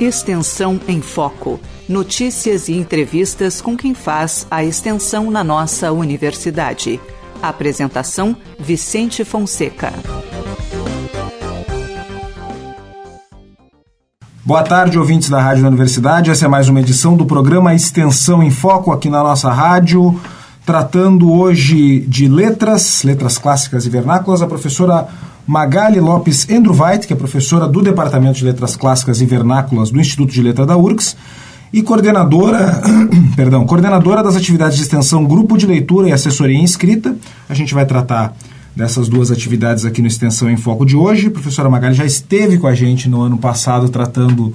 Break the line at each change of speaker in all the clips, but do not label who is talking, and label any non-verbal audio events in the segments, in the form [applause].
Extensão em Foco. Notícias e entrevistas com quem faz a extensão na nossa universidade. Apresentação: Vicente Fonseca.
Boa tarde, ouvintes da Rádio da Universidade. Essa é mais uma edição do programa Extensão em Foco aqui na nossa rádio, tratando hoje de letras, letras clássicas e vernáculas. A professora Magali Lopes Endruvait, que é professora do Departamento de Letras Clássicas e Vernáculas do Instituto de Letra da URGS, e coordenadora, [coughs] perdão, coordenadora das atividades de extensão Grupo de Leitura e Assessoria em Escrita. A gente vai tratar dessas duas atividades aqui no Extensão em Foco de hoje. A professora Magali já esteve com a gente no ano passado tratando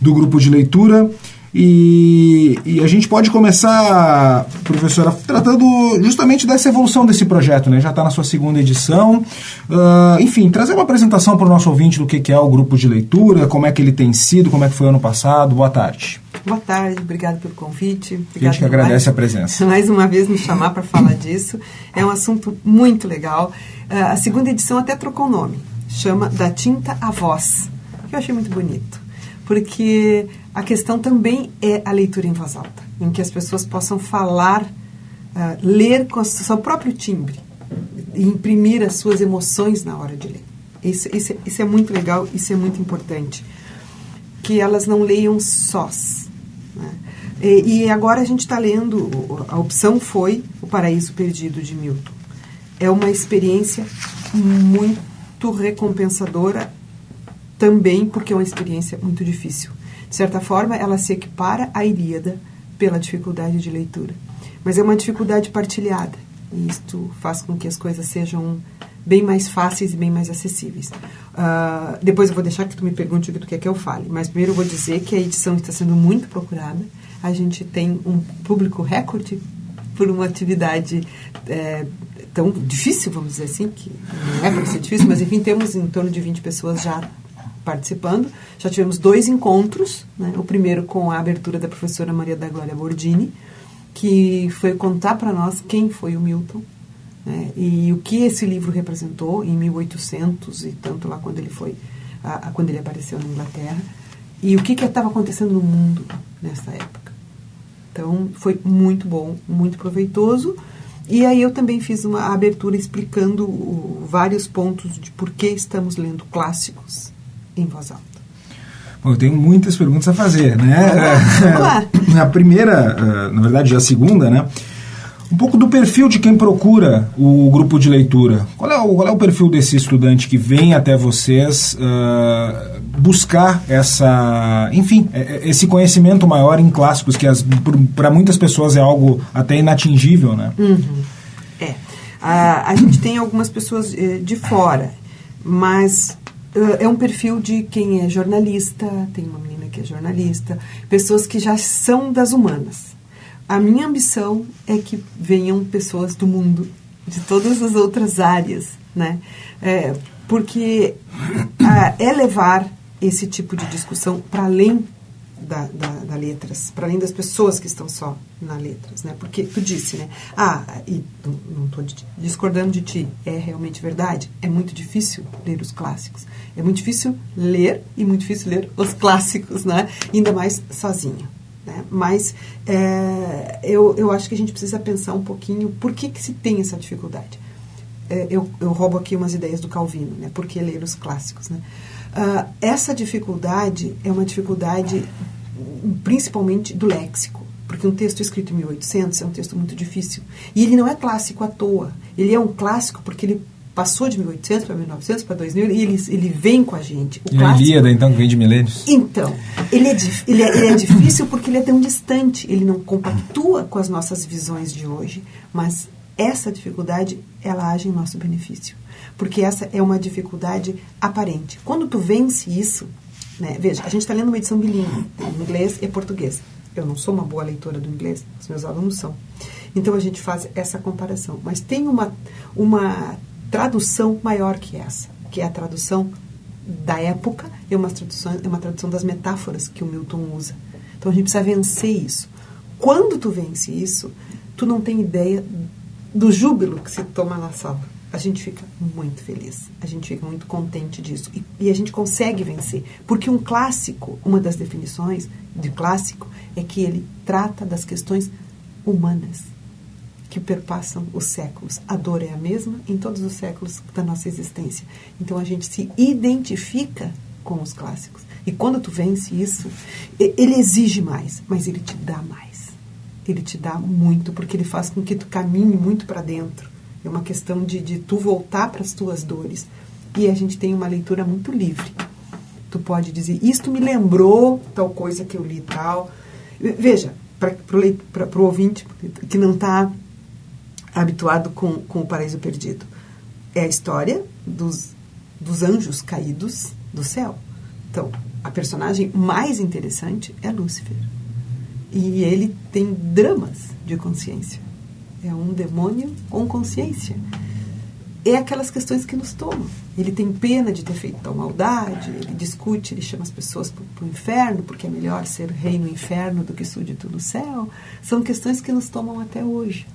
do grupo de leitura. E, e, a gente pode começar, professora, tratando justamente dessa evolução desse projeto, né? Já está na sua segunda edição. Uh, enfim, trazer uma apresentação para o nosso ouvinte do que, que é o grupo de leitura, como é que ele tem sido, como é que foi ano passado. Boa tarde.
Boa tarde, obrigado pelo convite.
Obrigado a gente que agradece mais, a presença. [laughs]
Mais uma vez me chamar para falar disso. É um assunto muito legal. Uh, a segunda edição até trocou o nome. Chama Da Tinta à Voz, que eu achei muito bonito. Porque a questão também é a leitura em voz alta, em que as pessoas possam falar, uh, ler com o seu próprio timbre e imprimir as suas emoções na hora de ler. Isso, isso, isso é muito legal, isso é muito importante. Que elas não leiam sós. Né? E, e agora a gente está lendo, a opção foi O Paraíso Perdido de Milton. É uma experiência muito recompensadora também porque é uma experiência muito difícil. De certa forma, ela se equipara à Ilíada pela dificuldade de leitura. Mas é uma dificuldade partilhada. E isto faz com que as coisas sejam bem mais fáceis e bem mais acessíveis. Uh, depois eu vou deixar que tu me pergunte o que tu quer que eu fale. Mas primeiro eu vou dizer que a edição está sendo muito procurada. A gente tem um público recorde por uma atividade é, tão difícil, vamos dizer assim, que não é para ser difícil, mas enfim, temos em torno de 20 pessoas já participando. Já tivemos dois encontros, né? o primeiro com a abertura da professora Maria da Glória Bordini, que foi contar para nós quem foi o Milton né? e o que esse livro representou em 1800 e tanto lá quando ele foi, a, a, quando ele apareceu na Inglaterra, e o que estava acontecendo no mundo nessa época. Então, foi muito bom, muito proveitoso. E aí eu também fiz uma abertura explicando o, vários pontos de por que estamos lendo clássicos em voz alta?
Bom, eu tenho muitas perguntas a fazer, né? [laughs] A primeira, eh, na verdade, a segunda, né? Um pouco do perfil de quem procura o grupo de leitura. Qual é o, qual é o perfil desse estudante que vem até vocês uh, buscar essa, enfim, é, esse conhecimento maior em clássicos que para muitas pessoas é algo até inatingível, né?
Uhum. É. A, a gente tem algumas pessoas eh, de fora, mas é um perfil de quem é jornalista, tem uma menina que é jornalista, pessoas que já são das humanas. A minha ambição é que venham pessoas do mundo, de todas as outras áreas, né? É, porque a, é levar esse tipo de discussão para além da, da, da letras, para além das pessoas que estão só na letras, né? Porque tu disse, né? Ah, e não estou discordando de ti, é realmente verdade. É muito difícil ler os clássicos. É muito difícil ler e muito difícil ler os clássicos, né? Ainda mais sozinha. Né? Mas é, eu, eu acho que a gente precisa pensar um pouquinho por que, que se tem essa dificuldade. É, eu, eu roubo aqui umas ideias do Calvino, né? Por que ler os clássicos, né? Uh, essa dificuldade é uma dificuldade principalmente do léxico, porque um texto escrito em 1800 é um texto muito difícil. E ele não é clássico à toa. Ele é um clássico porque ele passou de 1800 para 1900 para 2000 e ele, ele vem com a gente.
O e clássico, a Ilíada, então, que vem de milênios?
Então, ele é, ele, é, ele é difícil porque ele é tão distante, ele não compactua com as nossas visões de hoje, mas essa dificuldade, ela age em nosso benefício porque essa é uma dificuldade aparente. Quando tu vence isso, né, veja, a gente está lendo uma edição bilíngue, inglês e português. Eu não sou uma boa leitora do inglês, os meus alunos são. Então a gente faz essa comparação. Mas tem uma, uma tradução maior que essa, que é a tradução da época, é uma tradução, é uma tradução das metáforas que o Milton usa. Então a gente precisa vencer isso. Quando tu vence isso, tu não tem ideia do júbilo que se toma na sala a gente fica muito feliz, a gente fica muito contente disso e, e, a gente consegue vencer, porque um clássico, uma das definições de clássico é que ele trata das questões humanas que perpassam os séculos. A dor é a mesma em todos os séculos da nossa existência. Então a gente se identifica com os clássicos. E quando tu vence isso, ele exige mais, mas ele te dá mais. Ele te dá muito, porque ele faz com que tu caminhe muito para dentro. É uma questão de, de tu voltar para as tuas dores. E a gente tem uma leitura muito livre. Tu pode dizer, isto me lembrou tal coisa que eu li tal. Veja, para o ouvinte que não está habituado com, com o paraíso perdido. É a história dos, dos anjos caídos do céu. Então, a personagem mais interessante é Lúcifer. E ele tem dramas de consciência. É um demônio com consciência. É aquelas questões que nos tomam. Ele tem pena de ter feito tal maldade, ele discute, ele chama as pessoas para o inferno, porque é melhor ser rei no inferno do que súdito no céu. São questões que nos tomam até hoje.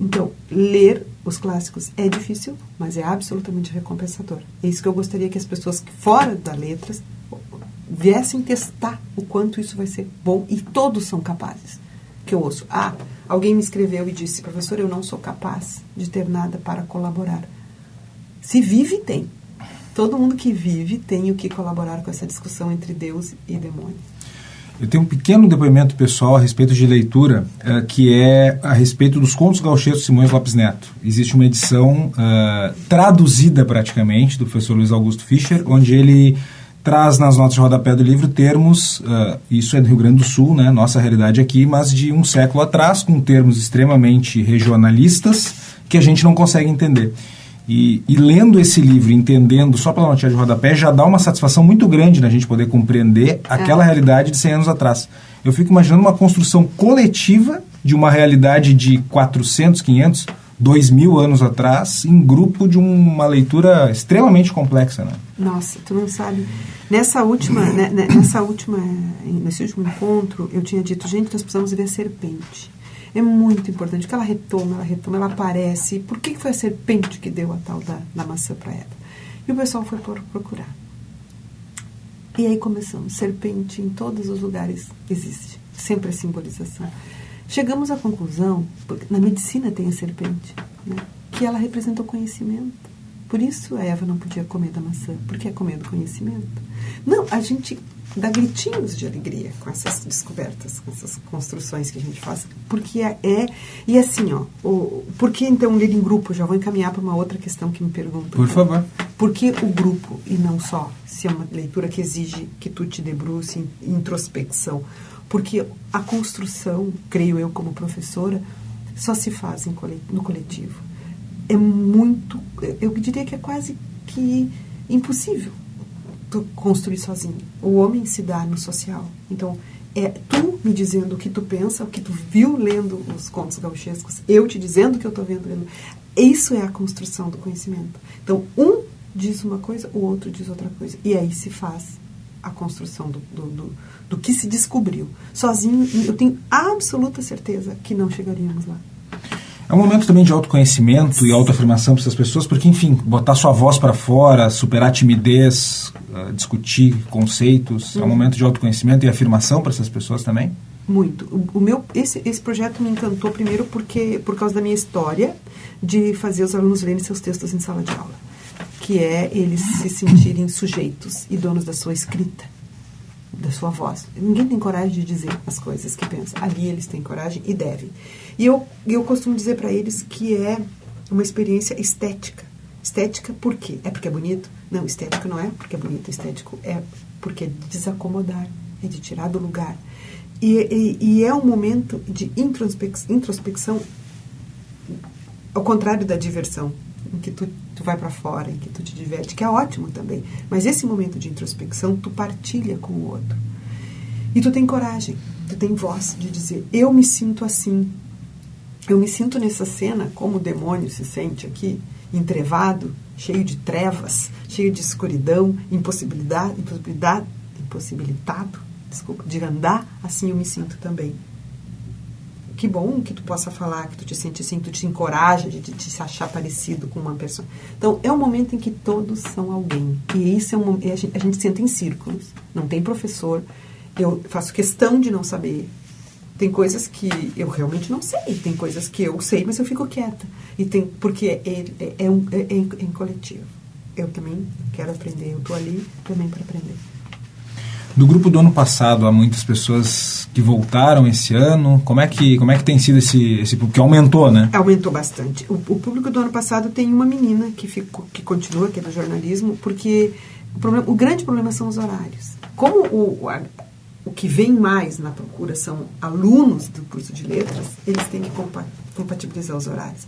Então, ler os clássicos é difícil, mas é absolutamente recompensador. É isso que eu gostaria que as pessoas fora da letras viessem testar o quanto isso vai ser bom e todos são capazes. Que eu ouço, ah, alguém me escreveu e disse, professor, eu não sou capaz de ter nada para colaborar. Se vive, tem. Todo mundo que vive tem o que colaborar com essa discussão entre Deus e demônio.
Eu tenho um pequeno depoimento pessoal a respeito de leitura, uh, que é a respeito dos contos gauchescos Simões Lopes Neto. Existe uma edição uh, traduzida praticamente do professor Luiz Augusto Fischer, onde ele traz nas notas de rodapé do livro termos, uh, isso é do Rio Grande do Sul, né, nossa realidade aqui, mas de um século atrás, com termos extremamente regionalistas que a gente não consegue entender. E, e, lendo esse livro, entendendo só pela notícia de rodapé, já dá uma satisfação muito grande na gente poder compreender aquela é. realidade de 100 anos atrás. Eu fico imaginando uma construção coletiva de uma realidade de 400, 500, 2 mil anos atrás, em grupo de uma leitura extremamente complexa. Né?
Nossa, tu não sabe. Nessa última, né, né nessa última, nesse último encontro, eu tinha dito, gente, nós precisamos ver a serpente. É muito importante que ela retoma, ela retoma, ela aparece. Por que foi a serpente que deu a tal da, da maçã para ela? E o pessoal foi procurar. E aí começamos. Serpente em todos os lugares existe. Sempre a simbolização. Chegamos à conclusão, porque na medicina tem a serpente, né, que ela representa o conhecimento. Por isso a Eva não podia comer da maçã, porque é comer do conhecimento. Não, a gente dá gritinhos de alegria com essas descobertas, com essas construções que a gente faz. Porque é. é e assim, ó, o, por que então ler em grupo? Já vou encaminhar para uma outra questão que me perguntam.
Por favor.
Por que o grupo e não só? Se é uma leitura que exige que tu te debruce em introspecção. Porque a construção, creio eu como professora, só se faz no coletivo. É muito, eu diria que é quase que impossível tu construir sozinho. O homem se dá no social. Então, é tu me dizendo o que tu pensa, o que tu viu lendo os contos gauchescos, eu te dizendo o que eu estou vendo lendo. Isso é a construção do conhecimento. Então, um diz uma coisa, o outro diz outra coisa. E aí se faz a construção do, do, do, do que se descobriu. Sozinho, eu tenho absoluta certeza que não chegaríamos lá.
É um momento também de autoconhecimento e autoafirmação para essas pessoas, porque, enfim, botar sua voz para fora, superar a timidez, uh, discutir conceitos, uhum. é um momento de autoconhecimento e afirmação para essas pessoas também?
Muito. O, o, meu, esse, esse projeto me encantou primeiro porque por causa da minha história de fazer os alunos lerem seus textos em sala de aula, que é eles se sentirem sujeitos e donos da sua escrita da sua voz. Ninguém tem coragem de dizer as coisas que pensa. Ali eles têm coragem e devem. E eu, eu costumo dizer para eles que é uma experiência estética. Estética por quê? É porque é bonito? Não, estético não é porque é bonito. Estético é porque é de desacomodar, é de tirar do lugar. E, e, e é um momento de introspecção, introspecção ao contrário da diversão, em que tu, tu vai para fora, em que tu te diverte, que é ótimo também. Mas esse momento de introspecção, tu partilha com o outro. E tu tem coragem, tu tem voz de dizer: eu me sinto assim. Eu me sinto nessa cena como o demônio se sente aqui, entrevado, cheio de trevas, cheio de escuridão, impossibilidade, impossibilidade, impossibilitado, desculpa, de andar, assim eu me sinto também. Que bom que tu possa falar, que tu te sente assim, que tu te encoraja de, de, de se achar parecido com uma pessoa. Então, é um momento em que todos são alguém. E isso é um a gente, a gente senta em círculos. Não tem professor. Eu faço questão de não saber. Tem coisas que eu realmente não sei. Tem coisas que eu sei, mas eu fico quieta. E tem, porque é, é, é, um, é, é em, é em coletivo. Eu também quero aprender. Eu estou ali também para aprender.
Do grupo do ano passado, há muitas pessoas que voltaram esse ano. Como é que, como é que tem sido esse, esse público? Que aumentou, né?
Aumentou bastante. O, o público do ano passado tem uma menina que, ficou, que continua, que é do jornalismo, porque o, problema, o grande problema são os horários. Como o, a, o que vem mais na procura são alunos do curso de letras, eles têm que compatibilizar os horários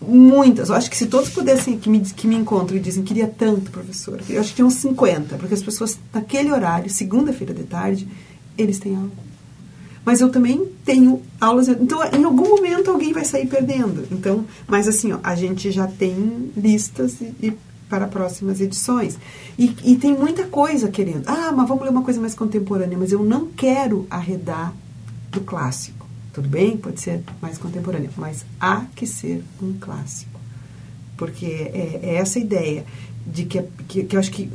muitas. Eu acho que se todos pudessem, que me, que me encontram e dizem, queria tanto, professor, eu acho que tinha uns 50, porque as pessoas, naquele horário, segunda-feira de tarde, eles têm aula. Mas eu também tenho aulas. Então, em algum momento, alguém vai sair perdendo. Então, mas assim, ó, a gente já tem listas e, e para próximas edições. E, e tem muita coisa querendo. Ah, mas vamos ler uma coisa mais contemporânea, mas eu não quero arredar do clássico. Tudo bem, pode ser mais contemporâneo, mas há que ser um clássico. Porque é, é essa ideia de que, que, que, eu acho que,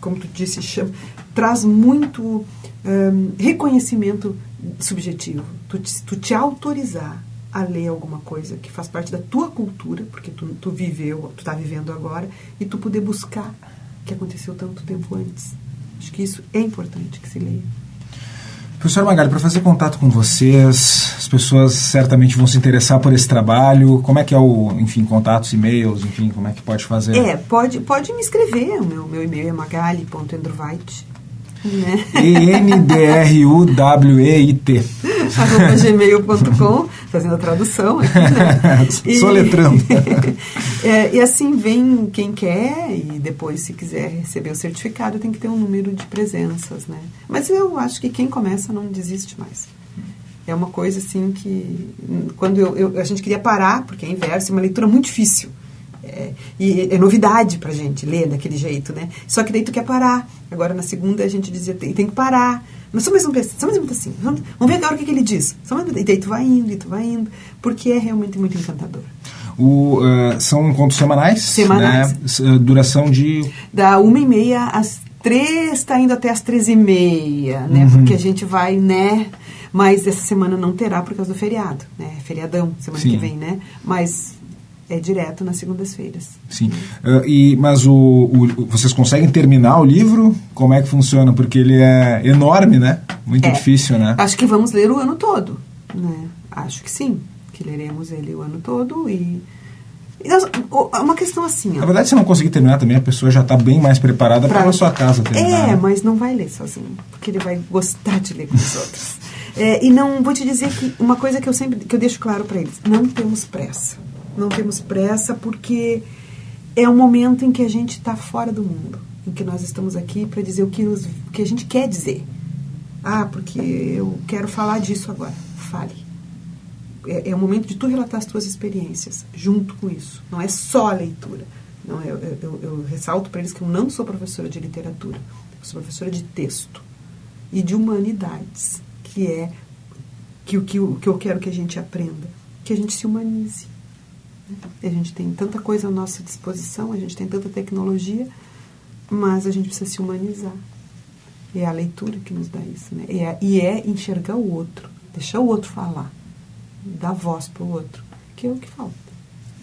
como tu disse, chama, traz muito um, reconhecimento subjetivo. Tu te, tu te autorizar a ler alguma coisa que faz parte da tua cultura, porque tu, tu viveu, tu está vivendo agora, e tu poder buscar o que aconteceu tanto tempo antes. Acho que isso é importante que se leia.
Professor Magali, para fazer contato com vocês, as pessoas certamente vão se interessar por esse trabalho. Como é que é o, enfim, contatos, e-mails, enfim, como é que pode fazer?
É, pode, pode me escrever. O meu, meu e-mail é magali.endrovait,
né? E-N-D-R-U-W-E-I-T.
arroba gmail.com, fazendo a tradução aqui,
né? [laughs] E, Soletrando. [laughs]
é, e assim vem quem quer e depois, se quiser receber o certificado, tem que ter um número de presenças, né? Mas eu acho que quem começa não desiste mais. É uma coisa assim que, quando eu, eu a gente queria parar, porque é inverso, é uma leitura muito difícil. É, e é novidade pra gente ler daquele jeito, né? Só que daí tu quer parar. Agora na segunda a gente dizia, tem, tem que parar. Mas só mais um só mais um assim. Vamos, vamos ver agora o que, que ele diz. Só mais, e daí tu vai indo, e tu vai indo, porque é realmente muito encantador.
O, uh, são encontros semanais?
Semanais.
Né? Duração de...
Da uma e meia às três, está indo até às três e meia, né? Uhum. Porque a gente vai, né? Mas essa semana não terá por causa do feriado, né? Feriadão, semana Sim. que vem, né? Mas é direto nas segundas-feiras.
Sim. Uh, e, mas o, o, vocês conseguem terminar o livro? Como é que funciona? Porque ele é enorme, né? Muito é. difícil, né?
Acho que vamos ler o ano todo. Né? Acho que sim. Que leremos ele o ano todo e. Uma questão assim. Ó.
Na verdade, se não conseguir terminar também, a pessoa já está bem mais preparada para a sua casa terminar.
É, né? mas não vai ler sozinho, porque ele vai gostar de ler com os outros. É, e não vou te dizer que uma coisa que eu sempre que eu deixo claro para eles: não temos pressa não temos pressa porque é um momento em que a gente está fora do mundo, em que nós estamos aqui para dizer o que, os, que a gente quer dizer. Ah, porque eu quero falar disso agora. Fale. É, é o momento de tu relatar as tuas experiências junto com isso. Não é só a leitura. Não, eu, eu, eu ressalto para eles que eu não sou professora de literatura. Eu sou professora de texto e de humanidades, que é que, que, que eu quero que a gente aprenda. Que a gente se humanize a gente tem tanta coisa à nossa disposição, a gente tem tanta tecnologia, mas a gente precisa se humanizar. É a leitura que nos dá isso, né? E é, e é enxergar o outro, deixar o outro falar, dar voz para o outro, que é o que falta,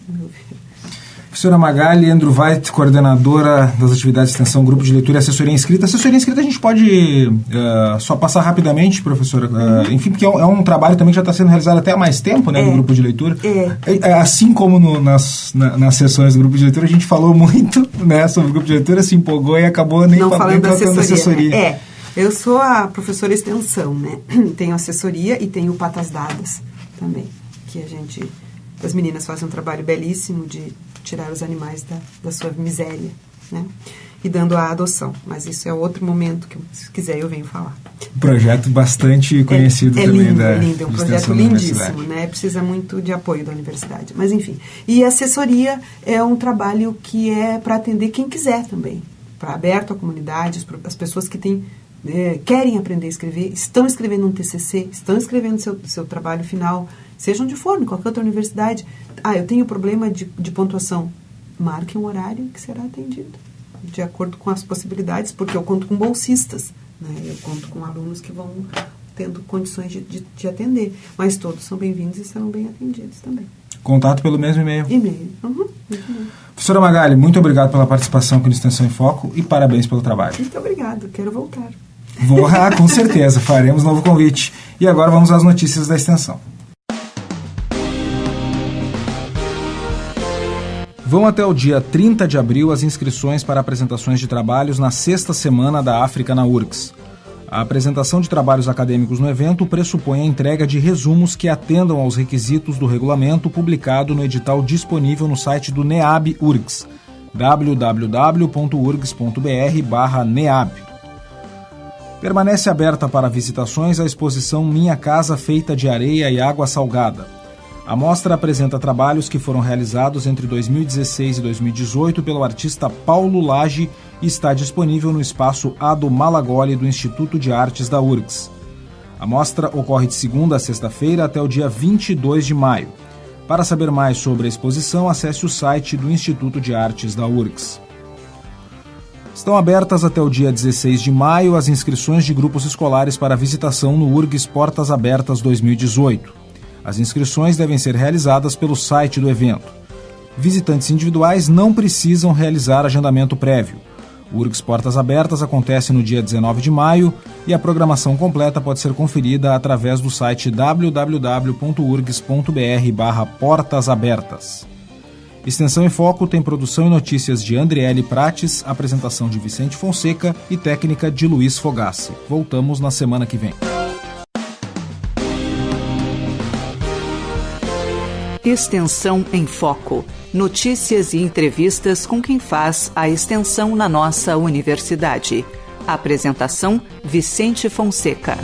meu ver.
Professora Magali, Andrew Veit, coordenadora das atividades de extensão, grupo de leitura e assessoria inscrita. Assessoria inscrita a gente pode uh, só passar rapidamente, professora, uh, enfim, porque é um, é um, trabalho também que já está sendo realizado até há mais tempo, né, é. no grupo de leitura. É. é assim como no, nas, na, nas sessões do grupo de leitura, a gente falou muito [laughs] né, sobre o grupo de leitura, se empolgou e acabou nem
Não falando da assessoria. assessoria. Né? É, eu sou a professora extensão, né? [clears throat] Tenho assessoria e tenho patas dadas também, que a gente... As meninas fazem um trabalho belíssimo de tirar os animais da, da sua miséria, né? E dando a adoção. Mas isso é outro momento que, se quiser, eu venho falar.
Um projeto bastante conhecido
é,
é
também
lindo,
da É lindo, é um projeto lindíssimo, né? Precisa muito de apoio da universidade. Mas, enfim. E assessoria é um trabalho que é para atender quem quiser também. Para aberto à comunidade, as pessoas que têm é, querem aprender a escrever, estão escrevendo um TCC, estão escrevendo seu, seu trabalho final, seja onde for, em qualquer outra universidade. Ah, eu tenho problema de, de pontuação. Marque um horário que será atendido, de acordo com as possibilidades, porque eu conto com bolsistas, né? eu conto com alunos que vão tendo condições de, de, de atender. Mas todos são bem-vindos e serão bem atendidos também.
Contato pelo mesmo e-mail.
E-mail. Uhum, e-mail.
Professora Magali, muito obrigado pela participação aqui no Extensão em Foco e parabéns pelo trabalho.
Muito obrigado, quero voltar.
Vou, ah, com [laughs] certeza, faremos novo convite. E agora vamos às notícias da extensão. Vão até o dia 30 de abril as inscrições para apresentações de trabalhos na sexta semana da África na URGS. A apresentação de trabalhos acadêmicos no evento pressupõe a entrega de resumos que atendam aos requisitos do regulamento publicado no edital disponível no site do NEAB URGS, www.urgs.br/neab. Permanece aberta para visitações a exposição Minha Casa Feita de Areia e Água Salgada a mostra apresenta trabalhos que foram realizados entre 2016 e 2018 pelo artista Paulo Lage e está disponível no espaço Ado Malagoli do Instituto de Artes da URGS. A mostra ocorre de segunda a sexta-feira até o dia 22 de maio. Para saber mais sobre a exposição, acesse o site do Instituto de Artes da URGS. Estão abertas até o dia 16 de maio as inscrições de grupos escolares para visitação no URGS Portas Abertas 2018. As inscrições devem ser realizadas pelo site do evento. Visitantes individuais não precisam realizar agendamento prévio. O URGS Portas Abertas acontece no dia 19 de maio e a programação completa pode ser conferida através do site www.urgs.br/portas abertas. Extensão em Foco tem produção e notícias de Andriele Prates, apresentação de Vicente Fonseca e técnica de Luiz Fogassi. Voltamos na semana que vem.
Extensão em Foco. Notícias e entrevistas com quem faz a extensão na nossa universidade. Apresentação: Vicente Fonseca.